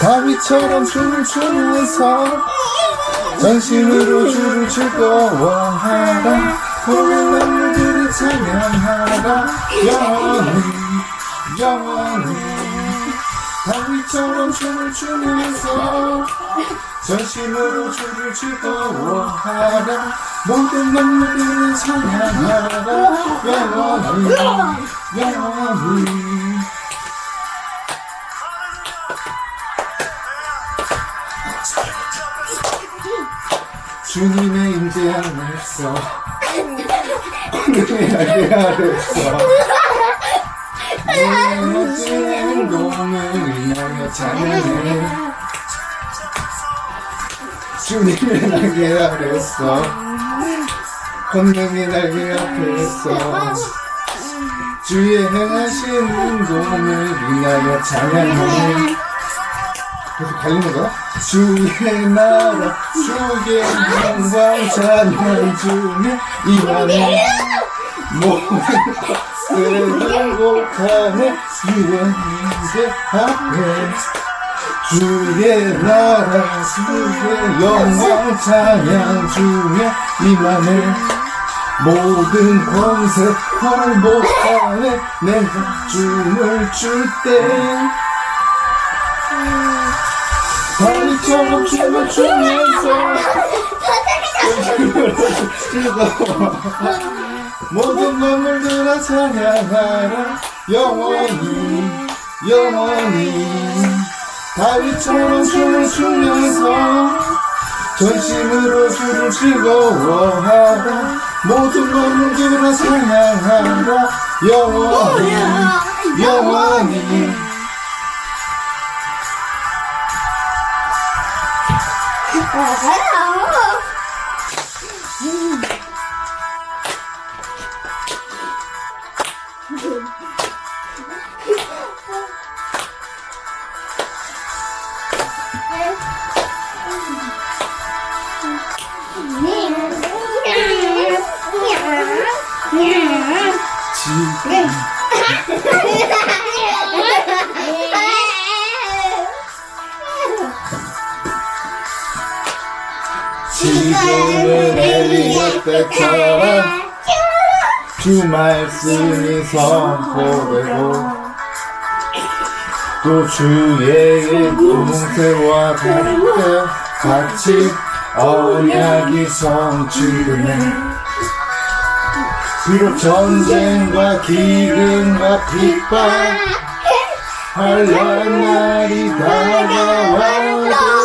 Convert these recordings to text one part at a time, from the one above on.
다윗처럼 춤을 추면서 전심으로 주를 즐거워하라 보는 남들이 찬양하라 영원히 영원히. 다윗처럼 춤을 추면서 전심으로 주를 즐거워하라 모든 만물들이 찬양하라 영원히 영원히 주님의 임재 안에서 오늘의 날개 아래서 내 멋진 행동을 인하여 찬양해 주님의 날개 아래서 권능의 날개 앞에서 주의 행하신 행동을 인하여 찬양해 계속 달리는 거야? 주의 나라 주의 영광 찬양 임하네 모든 것을 행복하네 주의 앞에. 주의 나라 주의 영광 찬양 중에 임하네 모든 권세 헐복하네 내가 춤을 출때 다리처럼 춤을 추면서 즐거워 모든 건물들아 찬양하라. 영원히 영원히. 다리처럼 춤을 추면서 전심으로 주를 즐거워하라. 모든 건물들아 찬양하라. 영원히 영원히 지금 때처럼 주 말씀이 선포되고 또 주의 공세와 함께 같이 언약이 성취되네 비록 전쟁과 기근과 핍박 환란 날이 다가와도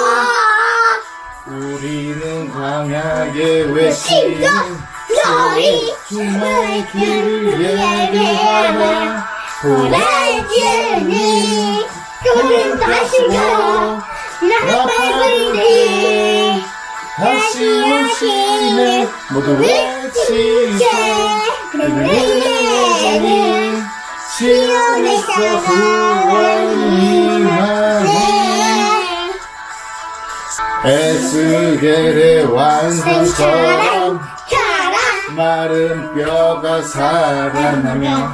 강하게 외치는 소리 주의 길을 예비하라 보라주니 그는 다시고 나팔불이 다시 오시네. 모두 외치세 그는 시온에서 구원이 임 에스겔의 완성처럼 마른 뼈가 살아나며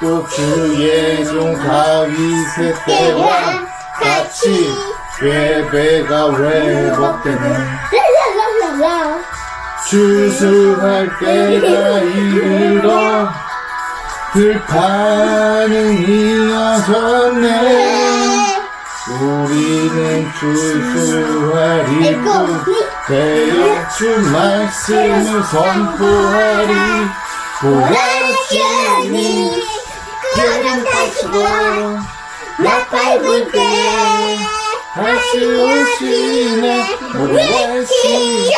또 주의 종 다윗의 때와 같이 예배가 회복되네 추수할 때가 이르러 들판은 이어졌네 우리는 추수하리 되어 주 말씀을 선포하리 보라주니 그는 다시고 나팔불 때 다시 오시네 모두 외치세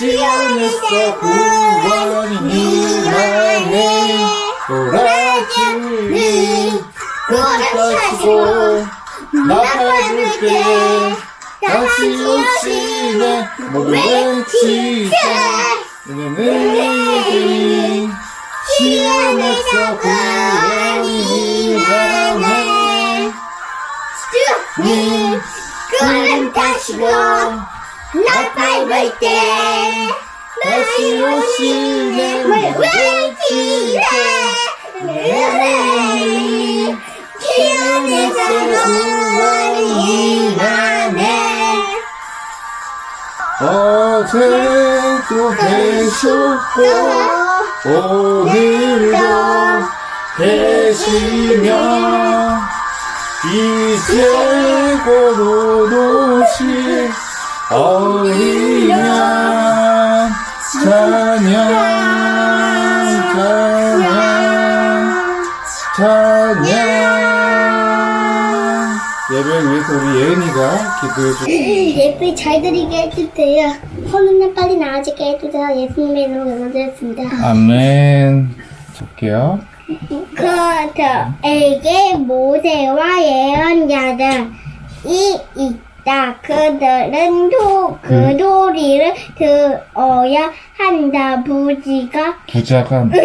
시온에서 구원이 임하네 보라 주니 그릇하시고 나팔 불때 다시 오 피우는 사랑이 많네 어제도 계셨고 오늘도 계시며 이제 고로도시 어린양 자녀 예배를 위해서 우리 예은이가 기도해주고 예쁘게 잘 드리게 해주세요. 허는날 빨리 나아지게 해주세요. 예수님의 이름으로 기도드렸습니다. 아멘 볼게요 그들에게 모세와 예언자들이 있다. 그들은 도, 그 도리를 들어야 한다. 부지가 부자가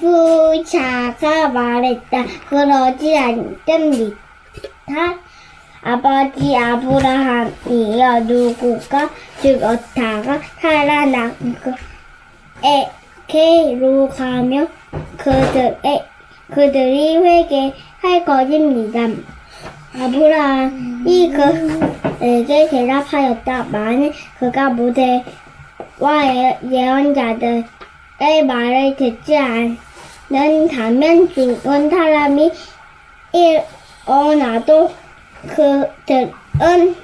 부자가 말했다. 그러지 않습니다. 아버지 아브라함이여 누구가 죽었다가 살아나고 에게로 가며 그들의 그들이 회개할 것입니다. 아브라함이 그에게 대답하였다. 만일 그가 모세와 예- 예언자들의 말을 듣지 않는다면 죽은 사람이 일 어 나도 그들은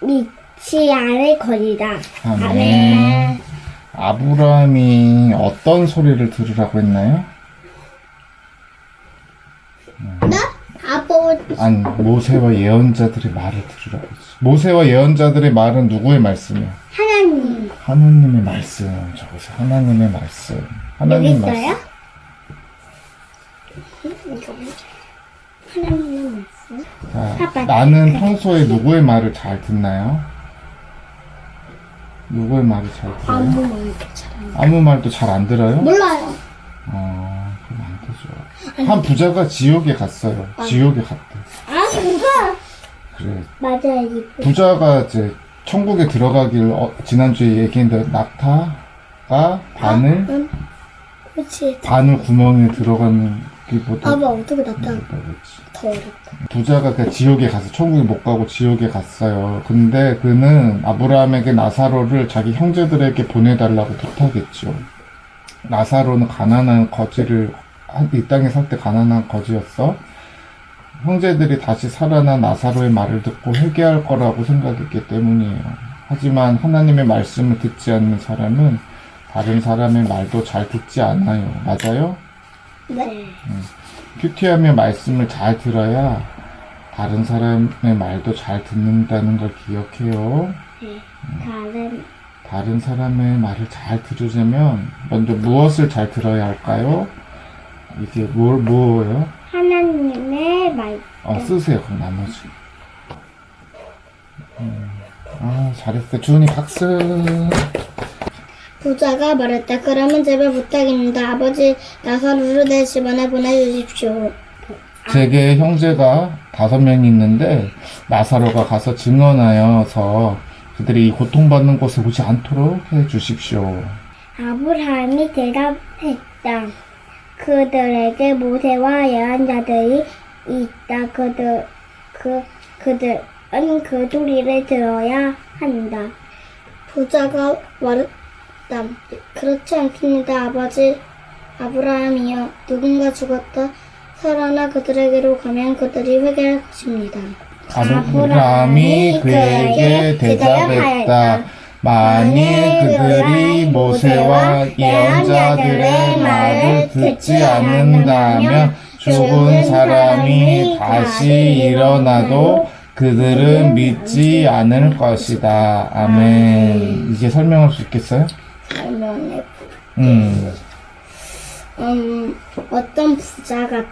믿지 않을 것이다. 아멘 아브라함이 어떤 소리를 들으라고 했나요? 나? 아버지 아니 모세와 예언자들의 말을 들으라고 했어 모세와 예언자들의 말은 누구의 말씀이야? 하나님 하나님의 말씀 저것이 하나님의 말씀 하나님 있어요? 말씀 하나님의 말씀. 자, 아빠, 나는 평소에 누구의 말을 잘 듣나요? 누구의 말을 잘 들어요? 아무 말도 잘안 아무 말도 잘 안 들어요? 몰라요. 어, 그럼 안 되죠. 한 부자가 지옥에 갔어요. 지옥에 갔대. 아 누가? 그래. 맞아요. 이 부자가 이제 천국에 들어가길 어, 지난주에 얘기했는데 낙타가 바늘 응. 그렇지. 바늘 구멍에 들어가는 게보다 아빠 어떻게 나타나? 더 어렵다. 부자가 그 지옥에 가서 천국에 못 가고 지옥에 갔어요. 근데 그는 아브라함에게 나사로를 자기 형제들에게 보내달라고 부탁했죠. 나사로는 가난한 거지를 한- 이 땅에 살 때 가난한 거지였어. 형제들이 다시 살아난 나사로의 말을 듣고 회개할 거라고 생각했기 때문이에요. 하지만 하나님의 말씀을 듣지 않는 사람은 다른 사람의 말도 잘 듣지 않아요. 맞아요? 네. 큐티함의 말씀을 잘 들어야 다른 사람의 말도 잘 듣는다는 걸 기억해요. 다른 다른 사람의 말을 잘 들으려면 먼저 무엇을 잘 들어야 할까요? 이게 뭘, 뭐예요? 하나님의 말. 어, 쓰세요, 그럼 나머지. 음, 아, 잘했어. 주은이 박수. 부자가 말했다. 그러면 제발 부탁입니다. 아버지 나사로를 내 집안에 보내주십시오. 제게 형제가 다섯 명이 있는데, 나사로가 가서 증언하여서 그들이 이 고통받는 곳에 오지 않도록 해 주십시오. 아브라함이 대답했다. 그들에게 모세와 예언자들이 있다. 그들 그 그들은 그 소리를 들어야 한다. 부자가 말 했다. 그렇지 않습니다, 아버지. 아브라함이여, 누군가 죽었다. 살아나 그들에게로 가면 그들이 회개할 것입니다. 아브라함이 그에게 대답했다. 만일 그들이 모세와 예언자들의 말을 듣지 않는다면 죽은 사람이 다시 일어나도 그들은 믿지 않을 것이다. 아멘. 이제 설명할 수 있겠어요? 설명해. 음, 음, 어떤 부자가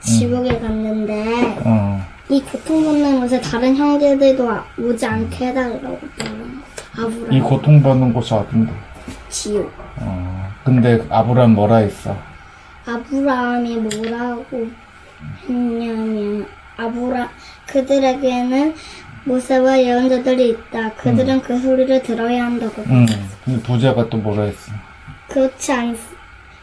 지옥에 갔는데 어, 이 고통받는 곳에 다른 형제들도 와- 오지 않게 해달라고 아브라함 이 고통받는 곳이 어딘데? 지옥. 어, 근데 아브라함 뭐라 했어? 아브라함이 뭐라고 했냐면 아브라 그들에게는 모세와 예언자들이 있다. 그들은 그 소리를 들어야 한다고. 음, 근데 부자가 또 뭐라 했어? 그렇지 않,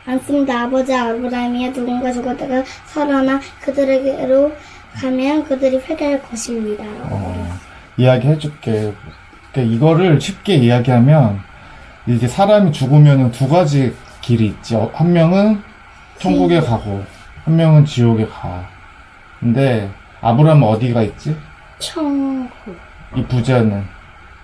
않습니다. 아버지 아브라함이야 누군가 죽었다가 살아나 그들에게로 가면 그들이 회개할 것입니다. 어, 이야기 해줄게. 그러니까 이거를 쉽게 이야기하면 이제 사람이 죽으면 두 가지 길이 있지. 어, 한 명은 천국에 가고 한 명은 지옥에 가. 근데 아브라함은 어디가 있지? 천국, 이 부자는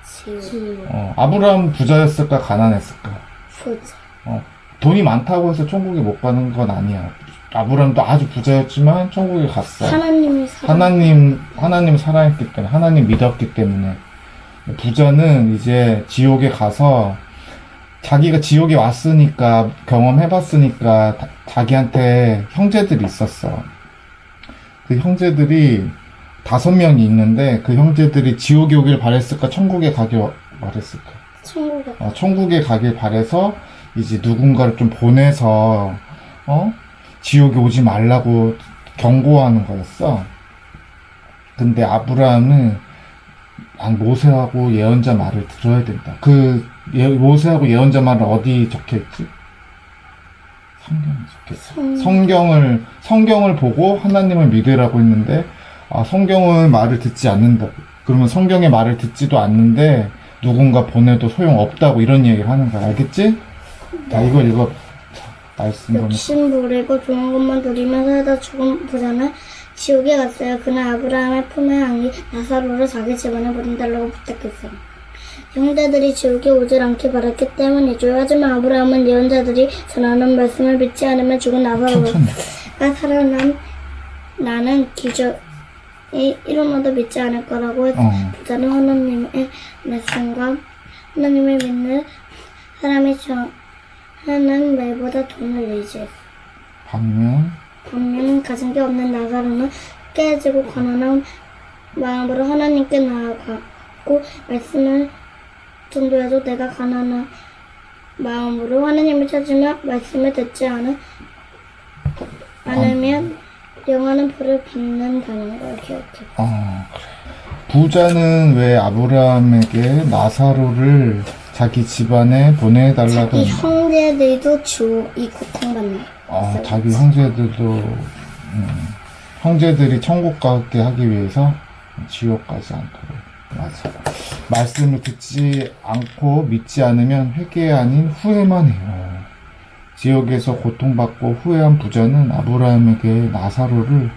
지옥, 어, 아브라함 부자였을까 가난했을까? 부자. 어, 돈이 많다고 해서 천국에 못 가는 건 아니야. 아브라함도 아주 부자였지만 천국에 갔어. 하나님이 사랑. 하나님, 하나님 사랑했기 때문에, 하나님 믿었기 때문에. 부자는 이제 지옥에 가서 자기가 지옥에 왔으니까, 경험해봤으니까, 다- 자기한테 형제들이 있었어. 그 형제들이 다섯 명이 있는데, 그 형제들이 지옥에 오길 바랬을까, 천국에 가길 바랬을까? 천국에 어, 천국에 가길 바래서 이제 누군가를 좀 보내서 어 지옥에 오지 말라고 경고하는 거였어. 근데 아브라함은 난 모세하고 예언자 말을 들어야 된다. 그 예, 모세하고 예언자 말은 어디 적혀 있지? 성경에 적혀 있어. 성, 성경을 성경을 보고 하나님을 믿으라고 했는데 아, 성경은 말을 듣지 않는다. 그러면 성경의 말을 듣지도 않는데 누군가 보내도 소용 없다고 이런 얘기를 하는 거야. 알겠지? 자, 이걸 읽어. 자, 말씀 보내. 욕심 부리고 좋은 것만 누리며 살다 죽은 부자는 지옥에 갔어요. 그는 아브라함의 품에 안긴 나사로를 자기 집안에 보내달라고 부탁했어요. 형제들이 지옥에 오질 않게 바랐기 때문이죠. 하지만 아브라함은 예언자들이 전하는 말씀을 믿지 않으면 죽은 나사로가. 살아난 나는 기적이 일어나도 믿지 않을 거라고 했 어. 부자는 하나님의 말씀과 하나님을 믿는 사람이 하는 말보다 돈을 의지했어. 반면 반면 가진 게 없는 나사로는 깨지고 가난한 마음으로 하나님께 나아가고 말씀을 전도해도 내가 가난한 마음으로 하나님을 찾으며 말씀을 듣지 않은 않으면 영원한 불을 받는다는 걸 기억해. 어, 그래. 부자는 왜 아브라함에게 나사로를 자기 집안에 보내달라고 이 했나? 형제들도 주이 고통받는. 어, 자기 형제들도 음, 형제들이 천국 가게 하기 위해서 지옥 가지 않도록 맞아. 말씀을 듣지 않고 믿지 않으면 회개 아닌 후회만 해요. 지옥에서 고통받고 후회한 부자는 아브라함에게 나사로를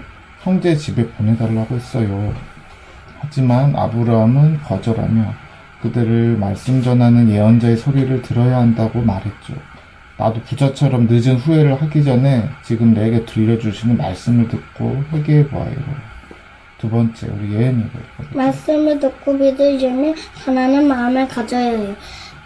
형제 집에 보내달라고 했어요. 하지만 아브라함은 거절하며 그들을 말씀 전하는 예언자의 소리를 들어야 한다고 말했죠. 나도 부자처럼 늦은 후회를 하기 전에 지금 내게 들려주시는 말씀을 듣고 회개해 보아요. 두 번째, 우리 예언이가. 말씀을 듣고 믿으려면 가난한 마음을 가져야 해요.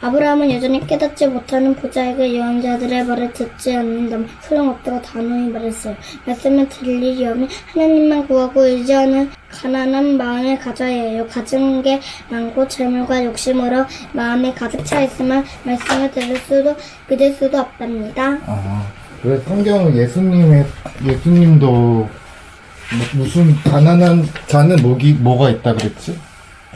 아브라함은 여전히 깨닫지 못하는 부자에게 예언자들의 말을 듣지 않는다면 소용없다고 단호히 말했어요. 말씀을 들리려면 하나님만 구하고 의지하는 가난한 마음을 가져야 해요. 가진 게 많고 재물과 욕심으로 마음이 가득 차 있으면 말씀을 들을 수도 믿을 수도 없답니다. 아, 그래 성경은 예수님의 예수님도 뭐- 무슨 가난한 자는 목이 뭐가 있다 그랬지?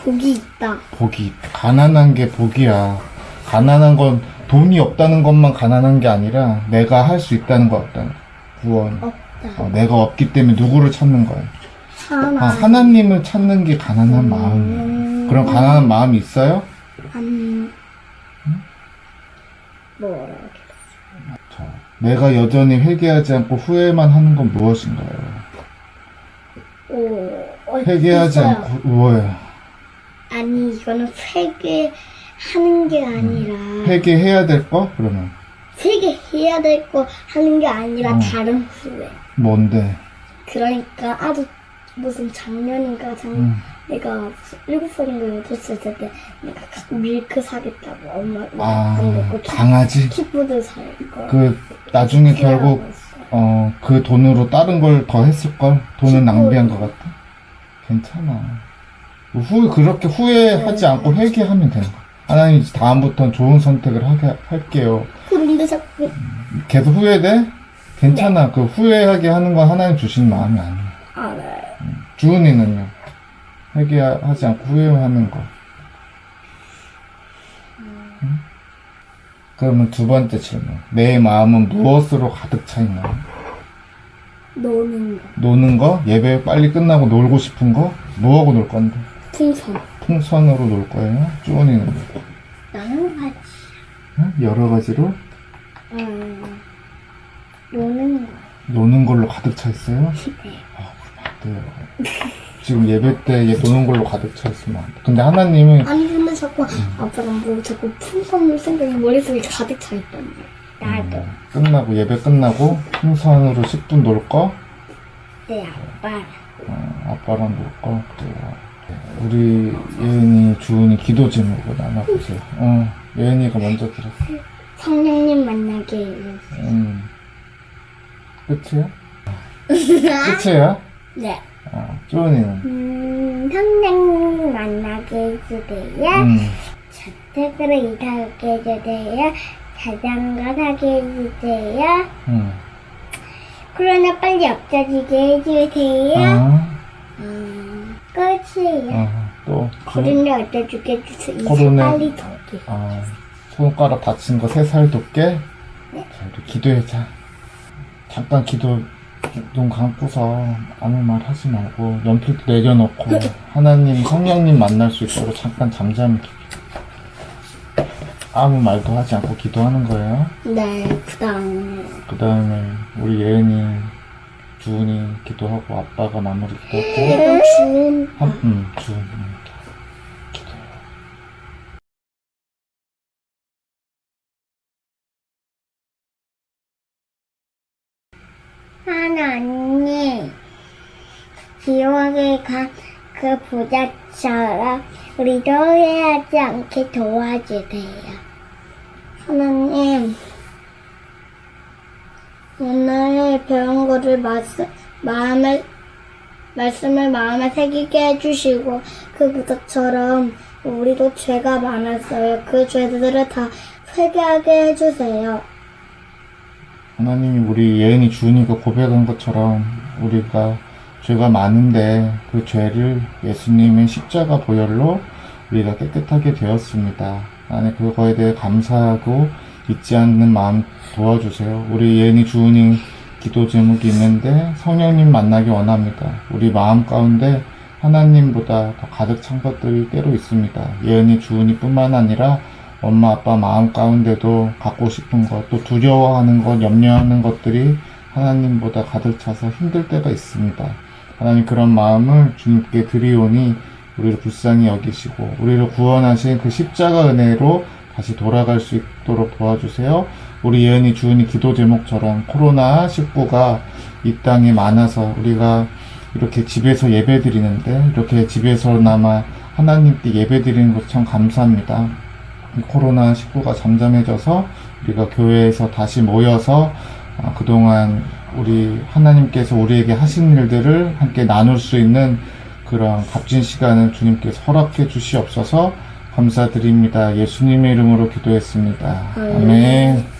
복이 있다. 복이 가난한 게 복이야. 가난한 건 돈이 없다는 것만 가난한 게 아니라 내가 할 수 있다는 거 없다는 거. 구원. 없다. 어, 내가 없기 때문에 누구를 찾는 거야? 하나. 아, 하나님을 찾는 게 가난한 마음. 음, 그런 가난한 마음이 있어요? 안 뭐라 그래. 자, 내가 여전히 회개하지 않고 후회만 하는 건 무엇인가요? 오, 어, 회개하지 있어요. 않고 뭐예요? 아니 이거는 회개 하는 게 아니라 회개해야 될 거? 그러면 회개해야 될 거 하는 게 아니라 어. 다른 후회. 뭔데? 그러니까 아주 무슨 작년인가 작 음. 내가 일곱 살인가 여덟 살때 내가 가- 밀크 사겠다고 엄마 아, 안 먹고 강아지? 키보드 살 거. 그 나중에 결국 어, 그 돈으로 다른 걸 더 했을 걸? 돈은 낭비한 것 같아? 괜찮아. 후, 그렇게 후회하지 않고 회개하면 되는 거야. 하나님 다음부터는 좋은 선택을 하게 할게요. 그런데 자꾸 계속 후회돼? 괜찮아. 그 후회하게 하는 건 하나님 주신 마음이 아니야. 알아요. 주은이는요? 회개하지 않고 후회하는 거. 응? 그러면 두 번째 질문. 내 마음은 무엇으로 가득 차 있나요? 노는 거. 노는 거? 예배 빨리 끝나고 놀고 싶은 거? 뭐하고 놀 건데? 풍선. 풍선으로 놀 거예요? 쭈원이는 나는 같이 응? 여러 가지로 음, 노는 거. 노는 걸로 가득 차 있어요? 네. 아, 그러면 안 돼요. 지금 예배 때 얘 노는 걸로 가득 차 있으면 안 돼. 근데 하나님은 아니 근데 자꾸 아빠랑 뭐 자꾸 풍선 생각이 머릿속에 가득 차 말이야. 나도. 음, 끝나고 예배 끝나고 풍선으로 10분 놀 거, 내 아빠. 어, 아빠랑 놀 거, 그래요. 우리 예은이, 주은이 기도 제목을 나눠보세요. 어, 예은이가 먼저 들었어. 성령님 만나게 해주세요. 음. 끝이야? 끝이야? 네. 어, 주은이는? 음, 성령님 만나게 해주세요. 음, 저택으로 이사하게 해주세요. 자전거 사게 해주세요. 음. 코로나 빨리 없어지게 해주세요. 어, 음, 끝이에요. 어, 또, 주- 코로나 없어지게 해주세요. 이사 코로나- 빨리 덥게. 어, 손가락 다친 거 세살 돋게? 자, 우리 기도해자. 잠깐 기도, 눈 감고서 아무 말 하지 말고, 연필도 내려놓고, 하나님, 성령님 만날 수 있도록 잠깐 잠잠히. 아무 말도 하지 않고 기도하는 거예요. 네, 그 다음에. 그 다음에, 우리 예은이, 주은이 기도하고, 아빠가 마무리 기도하고, 주은 한, 음, 주은이 기도. 하나님, 지옥에 간 그 부자처럼 우리도 후회하지 않게 도와주세요. 하나님, 오늘 배운 거를 말씀, 마음에, 말씀을 마음에 새기게 해주시고, 그 부자처럼 우리도 죄가 많았어요. 그 죄들을 다 회개하게 해주세요. 하나님이 우리 예은이 주은이가 고백한 것처럼 우리가 죄가 많은데 그 죄를 예수님의 십자가 보혈로 우리가 깨끗하게 되었습니다. 나는 그거에 대해 감사하고 잊지 않는 마음 도와주세요. 우리 예은이 주은이 기도 제목이 있는데 성령님 만나기 원합니다. 우리 마음 가운데 하나님보다 더 가득 찬 것들이 때로 있습니다. 예은이 주은이 뿐만 아니라 엄마 아빠 마음 가운데도 갖고 싶은 것, 또 두려워하는 것, 염려하는 것들이 하나님보다 가득 차서 힘들 때가 있습니다. 하나님 그런 마음을 주님께 드리오니 우리를 불쌍히 여기시고 우리를 구원하신 그 십자가 은혜로 다시 돌아갈 수 있도록 도와주세요. 우리 예은이 주은이 기도 제목처럼 코로나 19가 이 땅에 많아서 우리가 이렇게 집에서 예배 드리는데 이렇게 집에서나마 하나님께 예배 드리는 것 참 감사합니다. 이 코로나 19가 잠잠해져서 우리가 교회에서 다시 모여서 아, 그동안 우리 하나님께서 우리에게 하신 일들을 함께 나눌 수 있는 그런 값진 시간을 주님께서 허락해 주시옵소서 감사드립니다. 예수님의 이름으로 기도했습니다. 아멘.